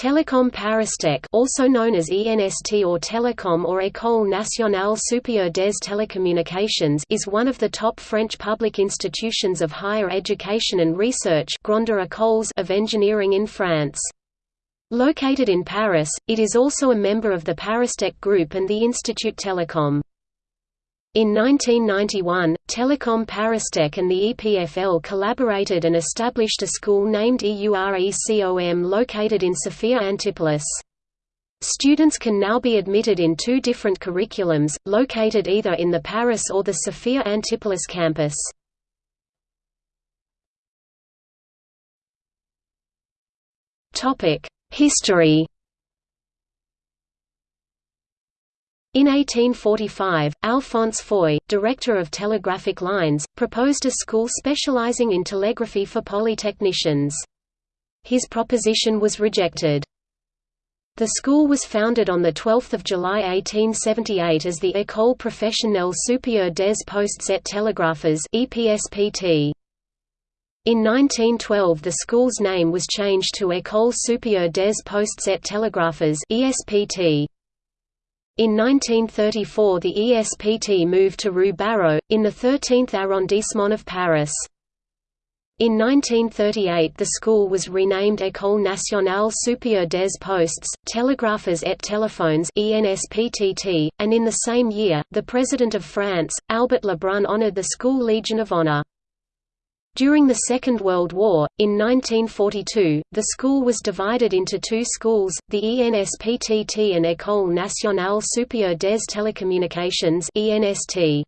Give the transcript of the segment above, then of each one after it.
Telecom Paristech also known as ENST or Telecom or École nationale supérieure des télécommunications is one of the top French public institutions of higher education and research of engineering in France. Located in Paris, it is also a member of the Paristech Group and the Institut Telecom. In 1991, Telecom Paristech and the EPFL collaborated and established a school named EURECOM located in Sophia Antipolis. Students can now be admitted in two different curriculums, located either in the Paris or the Sophia Antipolis campus. History In 1845, Alphonse Foy, director of telegraphic lines, proposed a school specializing in telegraphy for polytechnicians. His proposition was rejected. The school was founded on 12 July 1878 as the École professionnelle supérieure des postes et télégraphes EPSPT. In 1912 the school's name was changed to École supérieure des postes et télégraphes ESPT. In 1934 the ESPT moved to Rue Barrault, in the 13th arrondissement of Paris. In 1938 the school was renamed École nationale supérieure des postes, télégraphes et téléphones ENSPTT, and in the same year, the President of France, Albert Lebrun honored the school Legion of Honor. During the Second World War, in 1942, the school was divided into two schools, the ENSPTT and École nationale supérieure des télécommunications (ENST).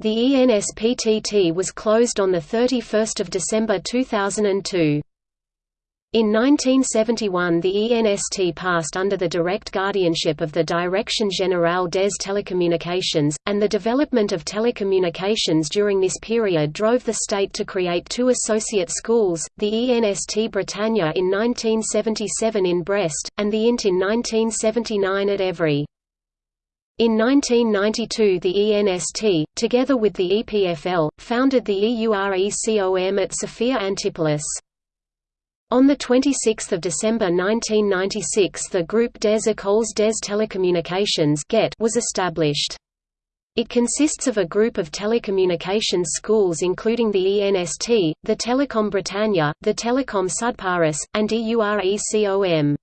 The ENSPTT was closed on 31 December 2002. In 1971 the ENST passed under the direct guardianship of the Direction Générale des Télécommunications, and the development of telecommunications during this period drove the state to create two associate schools, the ENST Bretagne in 1977 in Brest, and the INT in 1979 at Évry. In 1992 the ENST, together with the EPFL, founded the EURECOM at Sophia Antipolis. On 26 December 1996 the Groupe des Écoles des Télécommunications was established. It consists of a group of telecommunications schools including the ENST, the Telecom Bretagne, the Telecom Sud Paris, and EURECOM.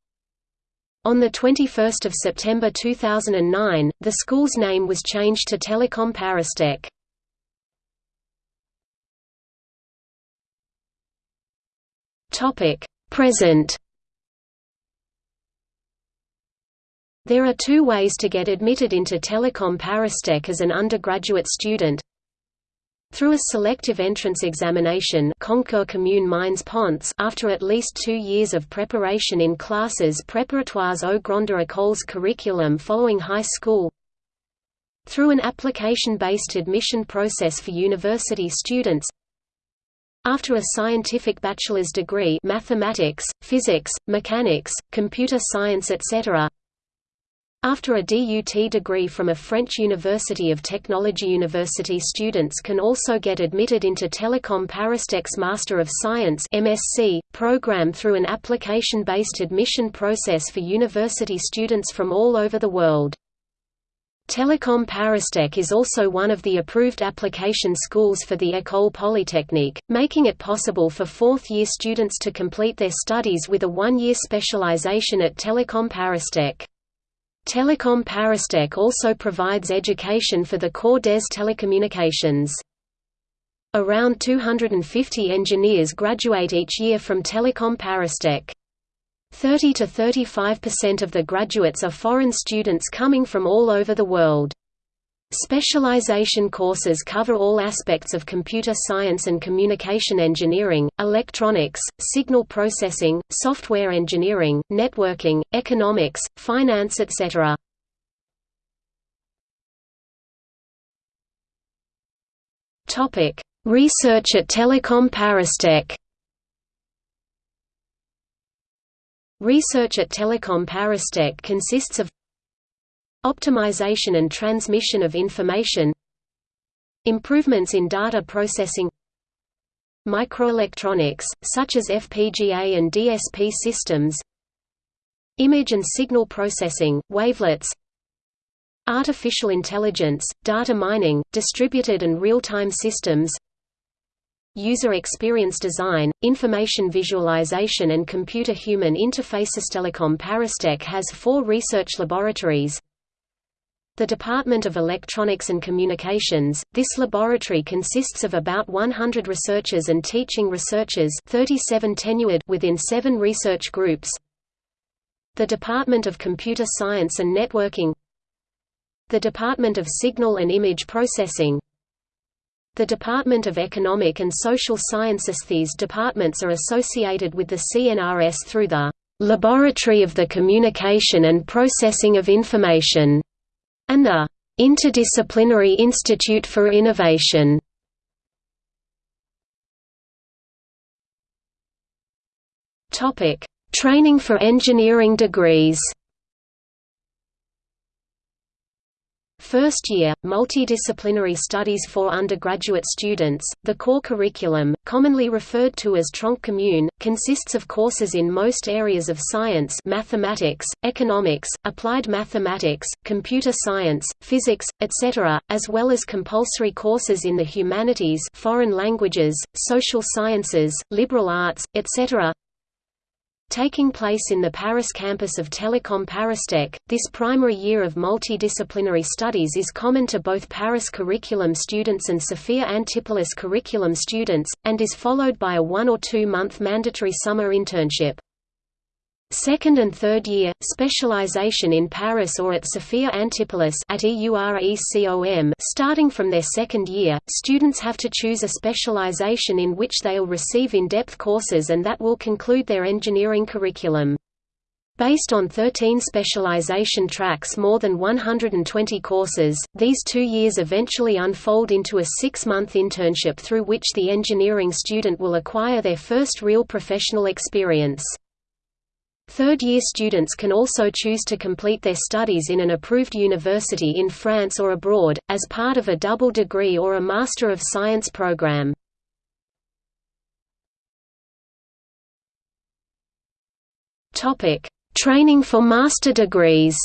On 21 September 2009, the school's name was changed to Telecom Paristech. Topic: Present. There are two ways to get admitted into Telecom Paristech as an undergraduate student. Through a selective entrance examination Concours commun Mines Ponts after at least two years of preparation in classes préparatoires aux grandes écoles curriculum following high school Through an application-based admission process for university students after a scientific bachelor's degree mathematics, physics, mechanics, computer science etc. After a DUT degree from a French University of Technology University students can also get admitted into Telecom Paristech's Master of Science MSc, program through an application-based admission process for university students from all over the world. Telecom Paristech is also one of the approved application schools for the École Polytechnique, making it possible for fourth-year students to complete their studies with a one-year specialization at Telecom Paristech. Telecom Paristech also provides education for the Corps des Télécommunications. Around 250 engineers graduate each year from Telecom Paristech. 30 to 35% of the graduates are foreign students coming from all over the world. Specialization courses cover all aspects of computer science and communication engineering, electronics, signal processing, software engineering, networking, economics, finance etc. Research at Telecom Paristech Research at Telecom Paristech consists of optimization and transmission of information improvements in data processing microelectronics, such as FPGA and DSP systems Image and signal processing, wavelets Artificial intelligence, data mining, distributed and real-time systems User experience design, information visualization and computer-human interfaces. Telecom Paristech has four research laboratories. The Department of Electronics and Communications, this laboratory consists of about 100 researchers and teaching researchers 37 tenured within seven research groups. The Department of Computer Science and Networking. The Department of Signal and Image Processing the Department of Economic and Social Sciences These departments are associated with the CNRS through the Laboratory of the Communication and Processing of Information and the Interdisciplinary Institute for Innovation. Training for engineering degrees. First year, multidisciplinary studies for undergraduate students. The core curriculum, commonly referred to as Tronc Commune, consists of courses in most areas of science, mathematics, economics, applied mathematics, computer science, physics, etc., as well as compulsory courses in the humanities, foreign languages, social sciences, liberal arts, etc. Taking place in the Paris campus of Telecom Paristech, this primary year of multidisciplinary studies is common to both Paris curriculum students and Sophia Antipolis curriculum students, and is followed by a one- or two-month mandatory summer internship. Second and third year, specialization in Paris or at Sophia Antipolis at EURECOM starting from their second year, students have to choose a specialization in which they will receive in-depth courses and that will conclude their engineering curriculum. Based on 13 specialization tracks more than 120 courses, these two years eventually unfold into a six-month internship through which the engineering student will acquire their first real professional experience. Third-year students can also choose to complete their studies in an approved university in France or abroad, as part of a double degree or a Master of Science program. Training for master degrees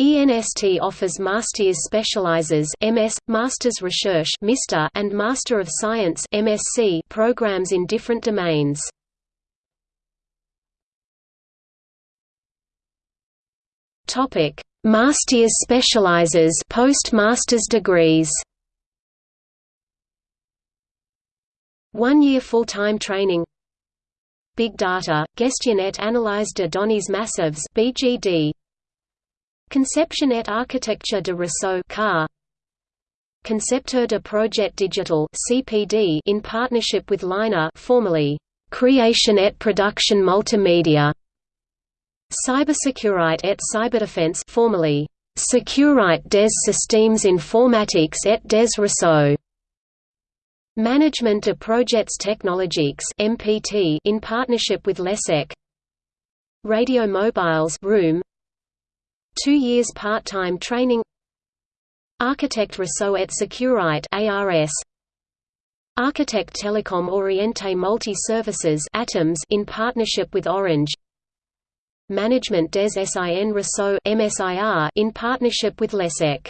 ENST offers Masters Specializers MS, Masters Recherche and Master of Science MSc programs in different domains. Topic: Masters Specializers post-master's degrees. One-year full-time training Big Data, Gestion et Analyse de données massives BGD Conception et architecture de réseau CAR. Concepteur de projet digital CPD in partnership with Liner formerly Creation et production multimédia Cybersecurite et cyberdefense formerly Securite des systèmes informatiques et des réseaux Management de projets technologiques MPT in partnership with LESEC. Radio Mobiles Room Two years part-time training. Architect Réseau et Securite ARS Architect Telecom Orienté Multi-Services Atoms in partnership with Orange. Management des SIN MSIR in partnership with LESEC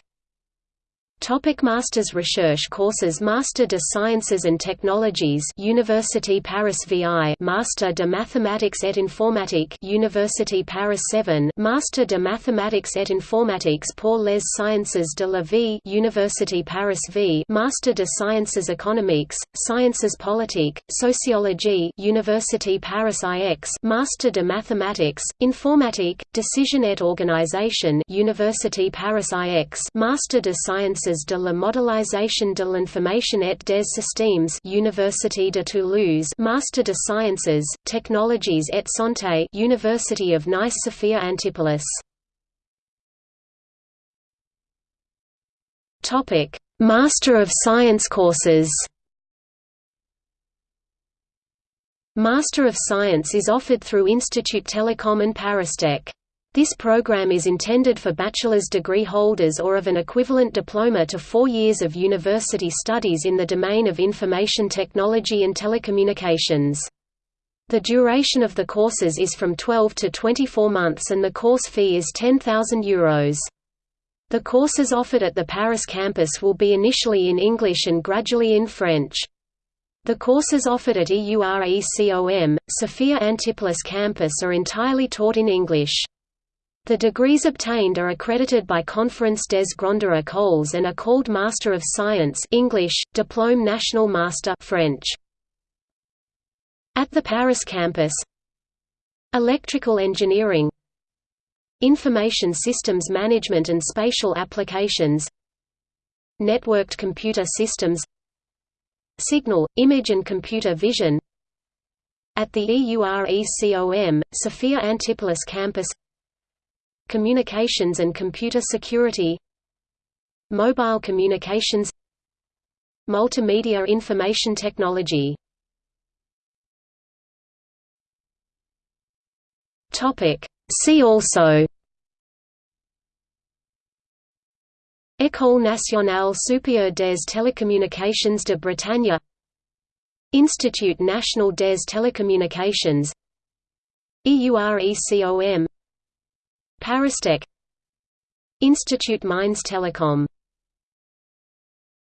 Topic Masters Research courses Master de Sciences and Technologies University Paris VI Master de Mathematics et Informatique University Paris 7 Master de Mathematics et Informatiques pour les Sciences de la Vie University Paris V Master de Sciences économiques, Sciences politiques, Sociologie University Paris IX Master de Mathematics, Informatique, Decision et Organisation University Paris IX Master de Sciences Sciences de la modélisation de l'information et des systèmes Université de Toulouse Master de Sciences, Technologies et Santé University of Nice Sophia Antipolis Topic: Master of Science courses Master of Science is offered through Institut Telecom and Paristech. This program is intended for bachelor's degree holders or of an equivalent diploma to four years of university studies in the domain of information technology and telecommunications. The duration of the courses is from 12 to 24 months and the course fee is €10,000. The courses offered at the Paris campus will be initially in English and gradually in French. The courses offered at EURECOM, Sophia Antipolis campus are entirely taught in English. The degrees obtained are accredited by Conference des Grandes Écoles and are called Master of Science English, Diplôme National Master French. At the Paris campus Electrical engineering Information systems management and spatial applications Networked computer systems Signal, image and computer vision At the EURECOM, Sophia Antipolis campus Communications and computer security Mobile communications Multimedia information technology. See also. École nationale supérieure des télécommunications de Bretagne. Institut national des télécommunications. EURECOM Paristech Institute Mines Telecom